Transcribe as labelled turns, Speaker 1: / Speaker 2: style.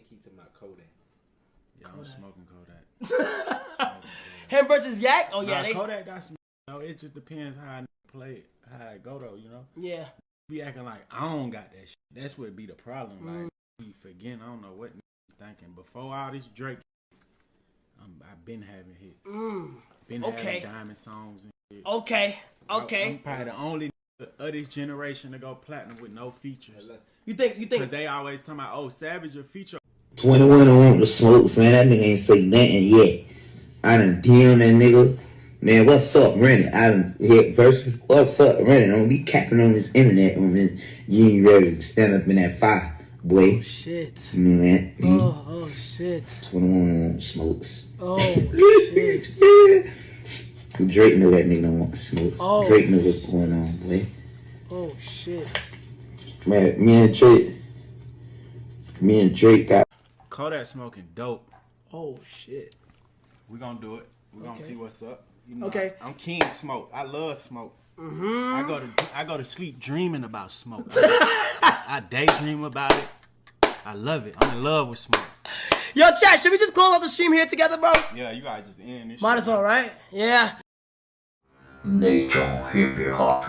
Speaker 1: they keep talking about Kodak.
Speaker 2: Yeah, I'm
Speaker 3: Kodak.
Speaker 2: smoking Kodak.
Speaker 3: Him versus Yak. Oh yeah,
Speaker 2: Nah,
Speaker 3: they.
Speaker 2: Kodak got some. You know, it just depends how I play it, how I go though. You know,
Speaker 3: Yeah.
Speaker 2: be acting like I don't got that. shit. That's what be the problem.
Speaker 3: Mm.
Speaker 2: Like you forgetting. I don't know what you thinking. Before all this Drake, um, I've been having hits.
Speaker 3: Mm.
Speaker 2: Been
Speaker 3: Okay.
Speaker 2: having diamond songs and shit.
Speaker 3: Okay.
Speaker 2: I- I'm
Speaker 3: Okay.
Speaker 2: probably the only of this generation to go platinum with no features.
Speaker 3: You think? You
Speaker 2: Cause
Speaker 3: think?
Speaker 2: they always talking about, oh, Savage a feature.
Speaker 4: 21 on the smokes, man. That nigga ain't say nothing yet. I done DM that nigga. Man, what's up, Rennie? I done hit versus. What's up, Rennie? Don't be capping on this internet on this. You ain't ready to stand up in that fire, boy.
Speaker 3: Oh, shit.
Speaker 4: You know that?
Speaker 3: Oh, oh shit.
Speaker 4: 21 on smokes.
Speaker 3: Oh shit.
Speaker 4: Drake know that nigga don't want to smoke.
Speaker 3: Oh.
Speaker 4: Drake know what's going on, boy.
Speaker 3: Oh shit.
Speaker 4: Man, me and Drake, me and Drake got
Speaker 2: Kodak smoking dope.
Speaker 3: Oh shit.
Speaker 2: We gonna do it. We gonna
Speaker 3: Okay.
Speaker 2: see what's up. You know,
Speaker 3: Okay.
Speaker 2: I, am keen smoke. I love smoke.
Speaker 3: Mm-hmm.
Speaker 2: I go to I go to sleep dreaming about smoke. I, I daydream about it. I love it. I'm in love with smoke.
Speaker 3: Yo, chat. Should we just close out the stream here together, bro?
Speaker 2: Yeah, you guys just end this.
Speaker 3: Might
Speaker 2: shit.
Speaker 3: as well, right? Yeah.
Speaker 5: 那种 hippie hop